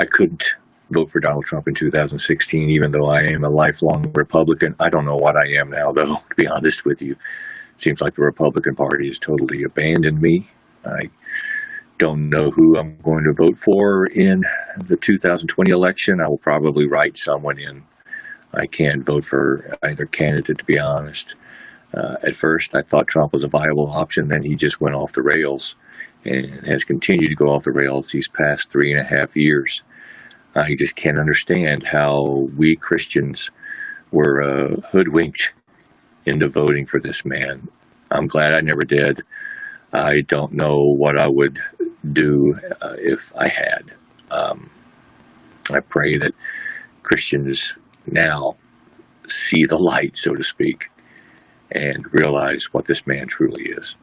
I couldn't vote for Donald Trump in 2016, even though I am a lifelong Republican. I don't know what I am now, though, to be honest with you. It seems like the Republican Party has totally abandoned me. I don't know who I'm going to vote for in the 2020 election. I will probably write someone in. I can't vote for either candidate, to be honest. Uh, at first, I thought Trump was a viable option. Then he just went off the rails and has continued to go off the rails these past three and a half years. I just can't understand how we Christians were uh, hoodwinked into voting for this man. I'm glad I never did. I don't know what I would do uh, if I had. Um, I pray that Christians now see the light, so to speak, and realize what this man truly is.